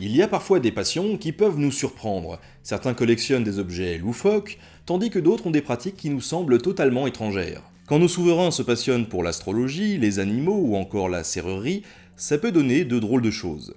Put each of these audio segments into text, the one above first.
Il y a parfois des passions qui peuvent nous surprendre. Certains collectionnent des objets loufoques, tandis que d'autres ont des pratiques qui nous semblent totalement étrangères. Quand nos souverains se passionnent pour l'astrologie, les animaux ou encore la serrurerie, ça peut donner de drôles de choses.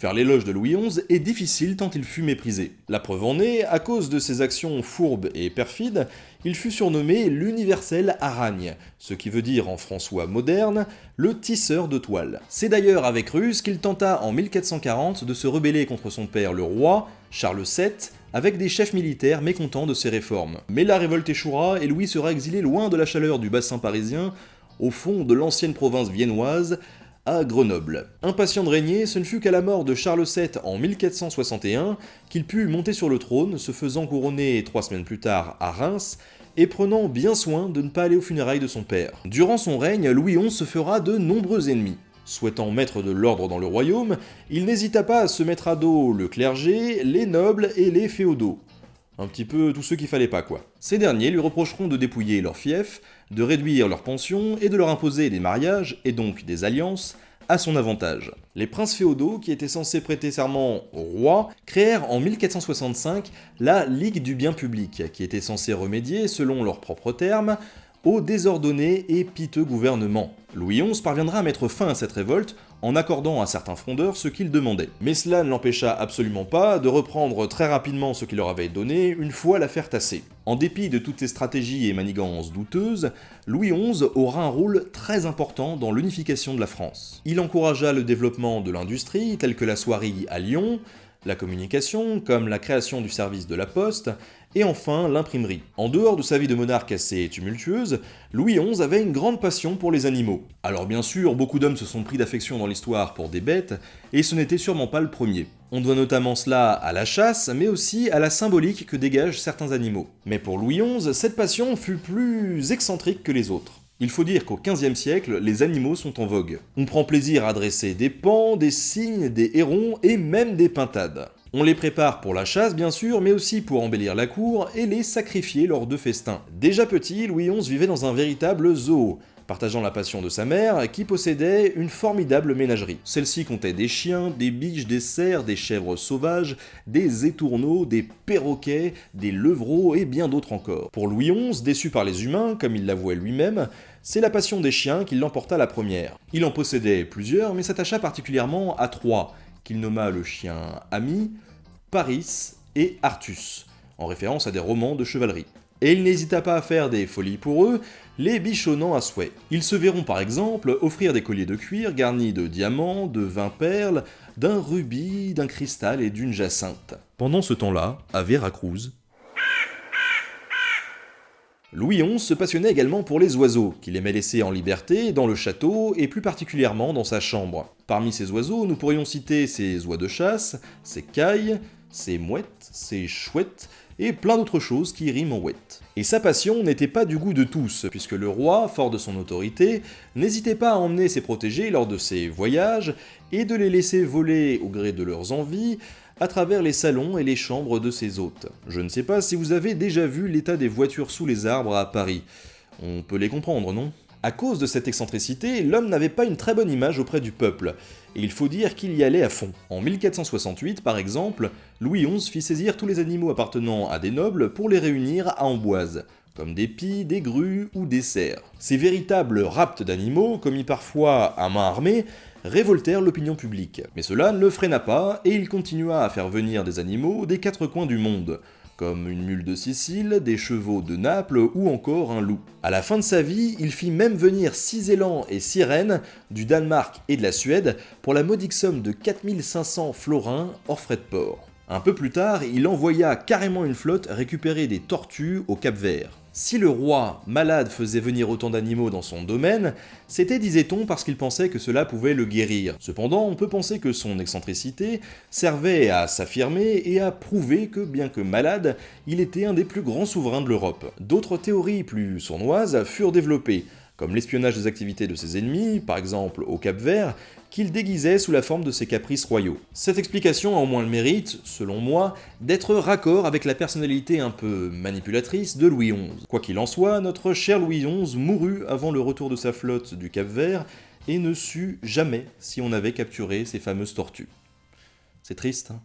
Faire l'éloge de Louis XI est difficile tant il fut méprisé. La preuve en est, à cause de ses actions fourbes et perfides, il fut surnommé l'universel aragne, ce qui veut dire en François moderne, le tisseur de toile. C'est d'ailleurs avec ruse qu'il tenta en 1440 de se rebeller contre son père le roi, Charles VII, avec des chefs militaires mécontents de ses réformes. Mais la révolte échouera et Louis sera exilé loin de la chaleur du bassin parisien, au fond de l'ancienne province viennoise, à Grenoble. Impatient de régner, ce ne fut qu'à la mort de Charles VII en 1461 qu'il put monter sur le trône, se faisant couronner trois semaines plus tard à Reims, et prenant bien soin de ne pas aller aux funérailles de son père. Durant son règne, Louis XI se fera de nombreux ennemis. Souhaitant mettre de l'ordre dans le royaume, il n'hésita pas à se mettre à dos le clergé, les nobles et les féodaux. Un petit peu tous ceux qu'il fallait pas quoi. Ces derniers lui reprocheront de dépouiller leurs fiefs, de réduire leurs pensions et de leur imposer des mariages, et donc des alliances, à son avantage. Les princes féodaux, qui étaient censés prêter serment au roi, créèrent en 1465 la Ligue du bien public, qui était censée remédier, selon leurs propres termes, au désordonné et piteux gouvernement. Louis XI parviendra à mettre fin à cette révolte en accordant à certains frondeurs ce qu'ils demandaient. Mais cela ne l'empêcha absolument pas de reprendre très rapidement ce qu'il leur avait donné une fois l'affaire tassée. En dépit de toutes ces stratégies et manigances douteuses, Louis XI aura un rôle très important dans l'unification de la France. Il encouragea le développement de l'industrie, telle que la soierie à Lyon, la communication, comme la création du service de la poste, et enfin l'imprimerie. En dehors de sa vie de monarque assez tumultueuse, Louis XI avait une grande passion pour les animaux. Alors bien sûr, beaucoup d'hommes se sont pris d'affection dans l'histoire pour des bêtes, et ce n'était sûrement pas le premier. On doit notamment cela à la chasse, mais aussi à la symbolique que dégagent certains animaux. Mais pour Louis XI, cette passion fut plus excentrique que les autres. Il faut dire qu'au XVe siècle, les animaux sont en vogue. On prend plaisir à dresser des pans, des cygnes, des hérons et même des pintades. On les prépare pour la chasse bien sûr, mais aussi pour embellir la cour et les sacrifier lors de festins. Déjà petit, Louis XI vivait dans un véritable zoo, partageant la passion de sa mère, qui possédait une formidable ménagerie. Celle-ci comptait des chiens, des biches, des cerfs, des chèvres sauvages, des étourneaux, des perroquets, des levreaux et bien d'autres encore. Pour Louis XI, déçu par les humains, comme il l'avouait lui-même, c'est la passion des chiens qui l'emporta la première. Il en possédait plusieurs, mais s'attacha particulièrement à trois, nomma le chien Ami, Paris et Artus, en référence à des romans de chevalerie et il n'hésita pas à faire des folies pour eux, les bichonnant à souhait. Ils se verront par exemple offrir des colliers de cuir garnis de diamants, de vingt perles, d'un rubis, d'un cristal et d'une jacinthe. Pendant ce temps-là, à Veracruz, Louis XI se passionnait également pour les oiseaux, qu'il aimait laisser en liberté dans le château et plus particulièrement dans sa chambre. Parmi ces oiseaux, nous pourrions citer ses oies de chasse, ses cailles, ses mouettes, ses chouettes, et plein d'autres choses qui riment en ouette. Et sa passion n'était pas du goût de tous, puisque le roi, fort de son autorité, n'hésitait pas à emmener ses protégés lors de ses voyages, et de les laisser voler au gré de leurs envies, à travers les salons et les chambres de ses hôtes. Je ne sais pas si vous avez déjà vu l'état des voitures sous les arbres à Paris. On peut les comprendre, non? À cause de cette excentricité, l'homme n'avait pas une très bonne image auprès du peuple, et il faut dire qu'il y allait à fond. En 1468, par exemple, Louis XI fit saisir tous les animaux appartenant à des nobles pour les réunir à Amboise, comme des pies, des grues ou des cerfs. Ces véritables raptes d'animaux, commis parfois à main armée, révoltèrent l'opinion publique. Mais cela ne le freina pas, et il continua à faire venir des animaux des quatre coins du monde, comme une mule de Sicile, des chevaux de Naples ou encore un loup. À la fin de sa vie, il fit même venir six élans et six rennes du Danemark et de la Suède pour la modique somme de 4500 florins hors frais de port. Un peu plus tard, il envoya carrément une flotte récupérer des tortues au Cap Vert. Si le roi, malade, faisait venir autant d'animaux dans son domaine, c'était, disait-on, parce qu'il pensait que cela pouvait le guérir. Cependant, on peut penser que son excentricité servait à s'affirmer et à prouver que, bien que malade, il était un des plus grands souverains de l'Europe. D'autres théories plus sournoises furent développées, comme l'espionnage des activités de ses ennemis, par exemple au Cap Vert, qu'il déguisait sous la forme de ses caprices royaux. Cette explication a au moins le mérite, selon moi, d'être raccord avec la personnalité un peu manipulatrice de Louis XI. Quoi qu'il en soit, notre cher Louis XI mourut avant le retour de sa flotte du Cap Vert, et ne sut jamais si on avait capturé ces fameuses tortues. C'est triste, hein?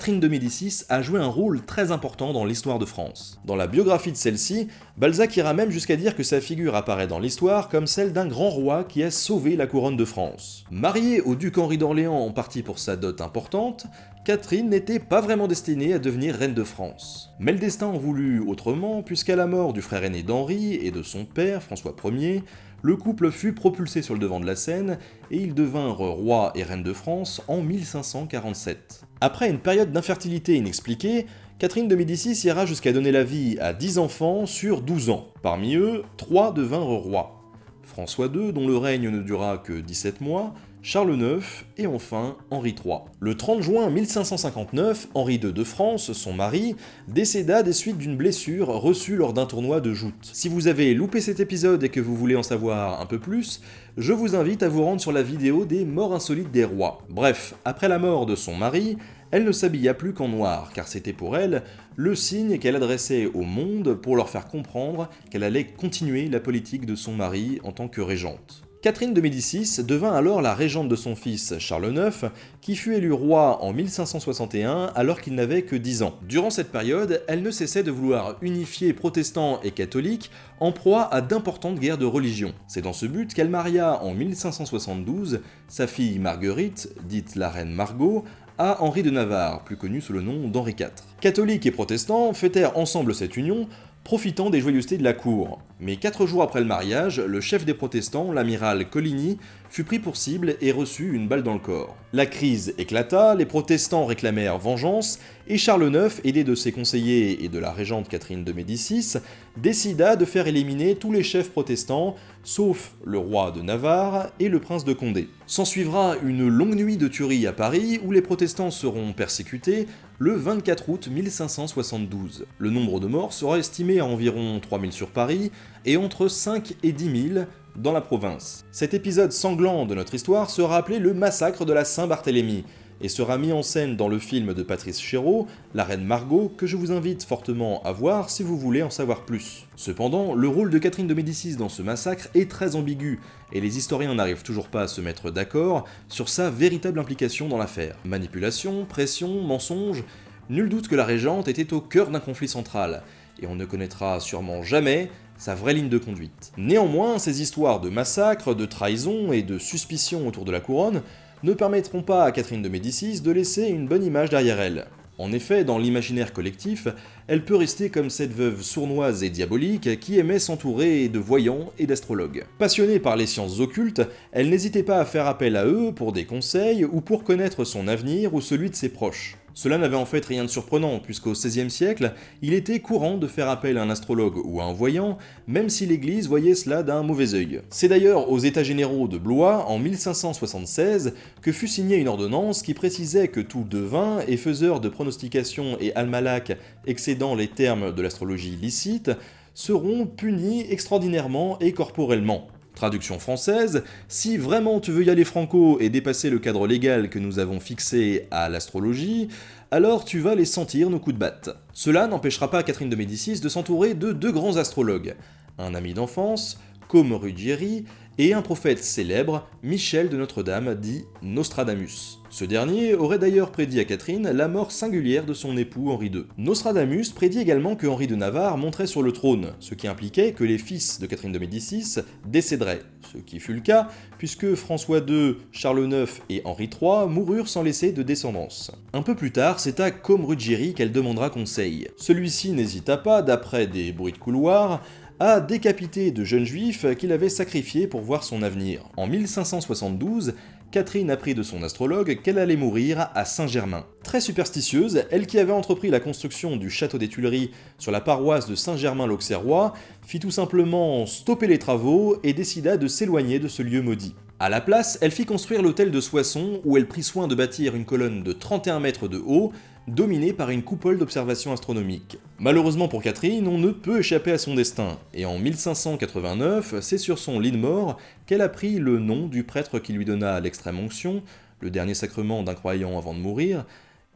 Catherine de Médicis a joué un rôle très important dans l'histoire de France. Dans la biographie de celle-ci, Balzac ira même jusqu'à dire que sa figure apparaît dans l'histoire comme celle d'un grand roi qui a sauvé la couronne de France. Mariée au duc Henri d'Orléans en partie pour sa dot importante, Catherine n'était pas vraiment destinée à devenir reine de France. Mais le destin en voulut autrement, puisqu'à la mort du frère aîné d'Henri et de son père, François Ier, le couple fut propulsé sur le devant de la scène et ils devinrent roi et reine de France en 1547. Après une période d'infertilité inexpliquée, Catherine de Médicis ira jusqu'à donner la vie à 10 enfants sur 12 ans. Parmi eux, 3 devinrent rois. François II, dont le règne ne dura que 17 mois, Charles IX et enfin Henri III. Le 30 juin 1559, Henri II de France, son mari, décéda des suites d'une blessure reçue lors d'un tournoi de joute. Si vous avez loupé cet épisode et que vous voulez en savoir un peu plus, je vous invite à vous rendre sur la vidéo des morts insolites des rois. Bref, après la mort de son mari, elle ne s'habilla plus qu'en noir, car c'était pour elle le signe qu'elle adressait au monde pour leur faire comprendre qu'elle allait continuer la politique de son mari en tant que régente. Catherine de Médicis devint alors la régente de son fils Charles IX, qui fut élu roi en 1561 alors qu'il n'avait que 10 ans. Durant cette période, elle ne cessait de vouloir unifier protestants et catholiques en proie à d'importantes guerres de religion. C'est dans ce but qu'elle maria en 1572 sa fille Marguerite, dite la reine Margot, à Henri de Navarre, plus connu sous le nom d'Henri IV. Catholiques et protestants fêtèrent ensemble cette union profitant des joyeusetés de la cour. Mais quatre jours après le mariage, le chef des protestants, l'amiral Coligny, fut pris pour cible et reçut une balle dans le corps. La crise éclata, les protestants réclamèrent vengeance, et Charles IX, aidé de ses conseillers et de la régente Catherine de Médicis, décida de faire éliminer tous les chefs protestants, sauf le roi de Navarre et le prince de Condé. S'ensuivra une longue nuit de tuerie à Paris, où les protestants seront persécutés, le 24 août 1572. Le nombre de morts sera estimé à environ 3000 sur Paris, et entre 5 et 10 000 dans la province. Cet épisode sanglant de notre histoire sera appelé le massacre de la Saint-Barthélemy, et sera mis en scène dans le film de Patrice Chéreau, La Reine Margot, que je vous invite fortement à voir si vous voulez en savoir plus. Cependant, le rôle de Catherine de Médicis dans ce massacre est très ambigu, et les historiens n'arrivent toujours pas à se mettre d'accord sur sa véritable implication dans l'affaire. Manipulation, pression, mensonge, nul doute que la régente était au cœur d'un conflit central, et on ne connaîtra sûrement jamais sa vraie ligne de conduite. Néanmoins, ces histoires de massacres, de trahison et de suspicion autour de la couronne ne permettront pas à Catherine de Médicis de laisser une bonne image derrière elle. En effet, dans l'imaginaire collectif, elle peut rester comme cette veuve sournoise et diabolique qui aimait s'entourer de voyants et d'astrologues. Passionnée par les sciences occultes, elle n'hésitait pas à faire appel à eux pour des conseils ou pour connaître son avenir ou celui de ses proches. Cela n'avait en fait rien de surprenant, puisqu'au XVIe siècle, il était courant de faire appel à un astrologue ou à un voyant, même si l'Église voyait cela d'un mauvais œil. C'est d'ailleurs aux États généraux de Blois, en 1576, que fut signée une ordonnance qui précisait que tout devin et faiseur de pronostications et almanach excédant les termes de l'astrologie licite seront punis extraordinairement et corporellement. Traduction française, si vraiment tu veux y aller franco et dépasser le cadre légal que nous avons fixé à l'astrologie, alors tu vas les sentir nos coups de batte. Cela n'empêchera pas Catherine de Médicis de s'entourer de deux grands astrologues, un ami d'enfance, comme Ruggieri, et un prophète célèbre, Michel de Notre-Dame, dit Nostradamus. Ce dernier aurait d'ailleurs prédit à Catherine la mort singulière de son époux Henri II. Nostradamus prédit également que Henri de Navarre monterait sur le trône, ce qui impliquait que les fils de Catherine de Médicis décéderaient, ce qui fut le cas, puisque François II, Charles IX et Henri III moururent sans laisser de descendance. Un peu plus tard, c'est à Côme Ruggieri qu'elle demandera conseil. Celui-ci n'hésita pas, d'après des bruits de couloir, à décapiter de jeunes juifs qu'il avait sacrifiés pour voir son avenir. En 1572, Catherine apprit de son astrologue qu'elle allait mourir à Saint-Germain. Très superstitieuse, elle qui avait entrepris la construction du château des Tuileries sur la paroisse de Saint-Germain-l'Auxerrois, fit tout simplement stopper les travaux et décida de s'éloigner de ce lieu maudit. À la place, elle fit construire l'hôtel de Soissons où elle prit soin de bâtir une colonne de 31 mètres de haut, dominée par une coupole d'observation astronomique. Malheureusement pour Catherine, on ne peut échapper à son destin, et en 1589, c'est sur son lit de mort qu'elle a pris le nom du prêtre qui lui donna l'extrême onction, le dernier sacrement d'un croyant avant de mourir,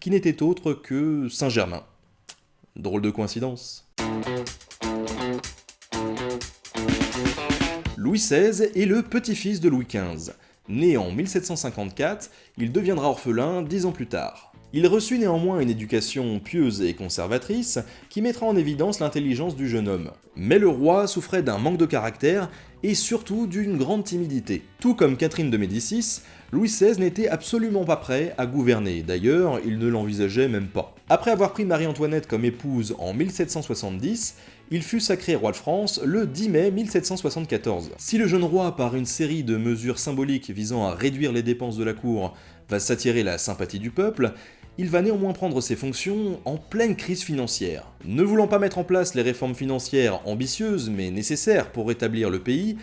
qui n'était autre que Saint-Germain. Drôle de coïncidence. Louis XVI est le petit-fils de Louis XV. Né en 1754, il deviendra orphelin dix ans plus tard. Il reçut néanmoins une éducation pieuse et conservatrice qui mettra en évidence l'intelligence du jeune homme. Mais le roi souffrait d'un manque de caractère et surtout d'une grande timidité. Tout comme Catherine de Médicis, Louis XVI n'était absolument pas prêt à gouverner, d'ailleurs il ne l'envisageait même pas. Après avoir pris Marie-Antoinette comme épouse en 1770, il fut sacré roi de France le 10 mai 1774. Si le jeune roi, par une série de mesures symboliques visant à réduire les dépenses de la cour, va s'attirer la sympathie du peuple, il va néanmoins prendre ses fonctions en pleine crise financière. Ne voulant pas mettre en place les réformes financières ambitieuses mais nécessaires pour rétablir le pays,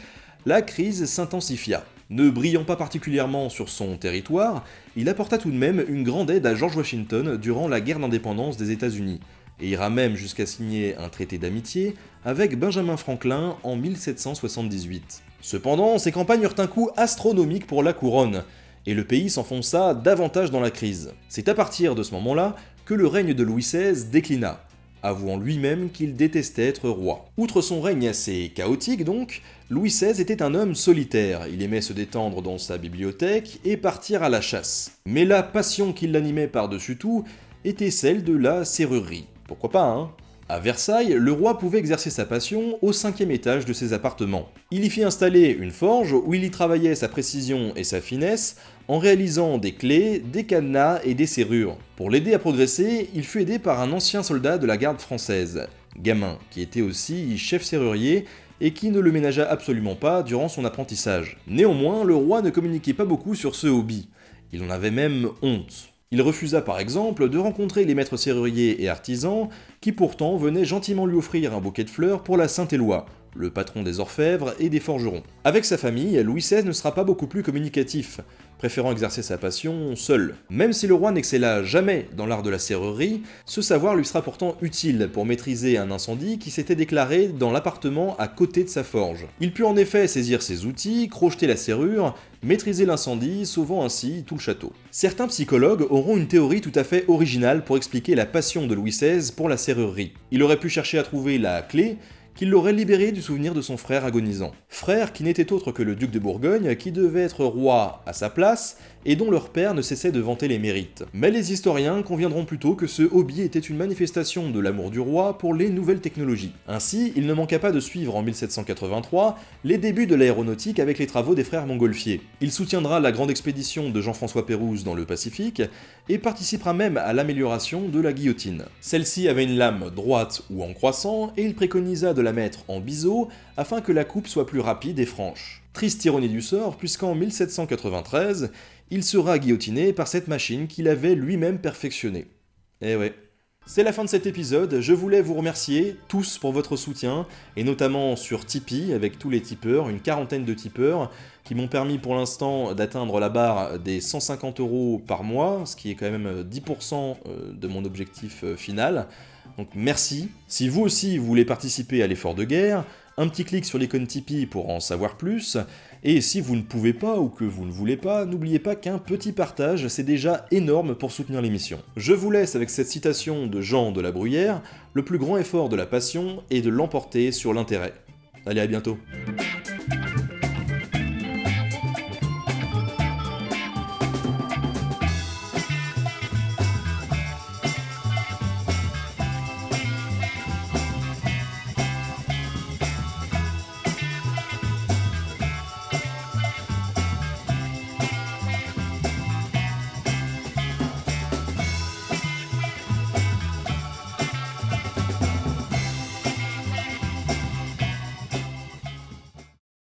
la crise s'intensifia. Ne brillant pas particulièrement sur son territoire, il apporta tout de même une grande aide à George Washington durant la guerre d'indépendance des États-Unis, et ira même jusqu'à signer un traité d'amitié avec Benjamin Franklin en 1778. Cependant, ces campagnes eurent un coût astronomique pour la couronne, et le pays s'enfonça davantage dans la crise. C'est à partir de ce moment-là que le règne de Louis XVI déclina, avouant lui-même qu'il détestait être roi. Outre son règne assez chaotique donc, Louis XVI était un homme solitaire, il aimait se détendre dans sa bibliothèque et partir à la chasse. Mais la passion qui l'animait par-dessus tout était celle de la serrurerie. Pourquoi pas, hein? À Versailles, le roi pouvait exercer sa passion au cinquième étage de ses appartements. Il y fit installer une forge où il y travaillait sa précision et sa finesse en réalisant des clés, des cadenas et des serrures. Pour l'aider à progresser, il fut aidé par un ancien soldat de la garde française, Gamin, qui était aussi chef serrurier et qui ne le ménagea absolument pas durant son apprentissage. Néanmoins, le roi ne communiquait pas beaucoup sur ce hobby. Il en avait même honte. Il refusa par exemple de rencontrer les maîtres serruriers et artisans qui pourtant venaient gentiment lui offrir un bouquet de fleurs pour la Saint-Éloi, le patron des orfèvres et des forgerons. Avec sa famille, Louis XVI ne sera pas beaucoup plus communicatif, préférant exercer sa passion seul. Même si le roi n'excella jamais dans l'art de la serrurerie, ce savoir lui sera pourtant utile pour maîtriser un incendie qui s'était déclaré dans l'appartement à côté de sa forge. Il put en effet saisir ses outils, crocheter la serrure, maîtriser l'incendie, sauvant ainsi tout le château. Certains psychologues auront une théorie tout à fait originale pour expliquer la passion de Louis XVI pour la serrurerie. Il aurait pu chercher à trouver la clé qu'il l'aurait libéré du souvenir de son frère agonisant. Frère qui n'était autre que le duc de Bourgogne, qui devait être roi à sa place, et dont leur père ne cessait de vanter les mérites. Mais les historiens conviendront plutôt que ce hobby était une manifestation de l'amour du roi pour les nouvelles technologies. Ainsi, il ne manqua pas de suivre en 1783 les débuts de l'aéronautique avec les travaux des frères Montgolfier. Il soutiendra la grande expédition de Jean-François Pérouse dans le Pacifique, et participera même à l'amélioration de la guillotine. Celle-ci avait une lame droite ou en croissant, et il préconisa de la mettre en biseau afin que la coupe soit plus rapide et franche. Triste ironie du sort, puisqu'en 1793, il sera guillotiné par cette machine qu'il avait lui-même perfectionnée. Eh ouais. C'est la fin de cet épisode, je voulais vous remercier tous pour votre soutien, et notamment sur Tipeee avec tous les tipeurs, une quarantaine de tipeurs, qui m'ont permis pour l'instant d'atteindre la barre des 150 euros par mois, ce qui est quand même 10% euh, de mon objectif euh, final. Donc merci. Si vous aussi vous voulez participer à l'effort de guerre, un petit clic sur l'icône Tipeee pour en savoir plus, et si vous ne pouvez pas ou que vous ne voulez pas, n'oubliez pas qu'un petit partage, c'est déjà énorme pour soutenir l'émission. Je vous laisse avec cette citation de Jean de la Bruyère, le plus grand effort de la passion est de l'emporter sur l'intérêt. Allez, à bientôt